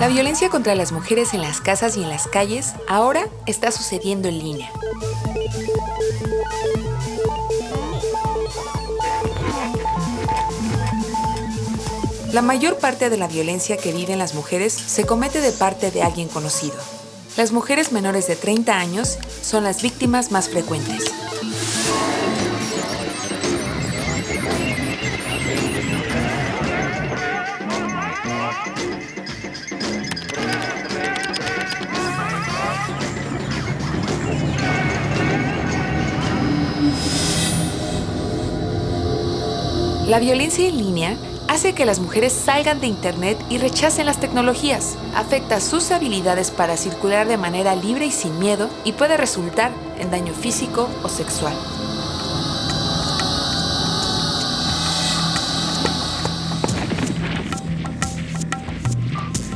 La violencia contra las mujeres en las casas y en las calles ahora está sucediendo en línea. La mayor parte de la violencia que viven las mujeres se comete de parte de alguien conocido. Las mujeres menores de 30 años son las víctimas más frecuentes. La violencia en línea hace que las mujeres salgan de Internet y rechacen las tecnologías, afecta sus habilidades para circular de manera libre y sin miedo y puede resultar en daño físico o sexual.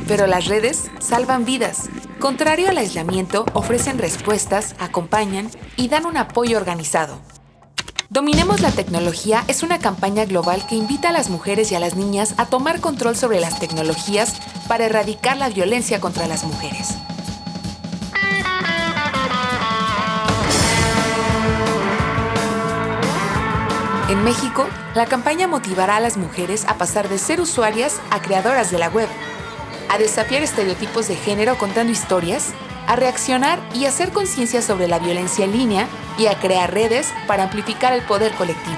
Pero las redes salvan vidas. Contrario al aislamiento, ofrecen respuestas, acompañan y dan un apoyo organizado. Dominemos la tecnología es una campaña global que invita a las mujeres y a las niñas a tomar control sobre las tecnologías para erradicar la violencia contra las mujeres. En México, la campaña motivará a las mujeres a pasar de ser usuarias a creadoras de la web, a desafiar estereotipos de género contando historias a reaccionar y hacer conciencia sobre la violencia en línea y a crear redes para amplificar el poder colectivo.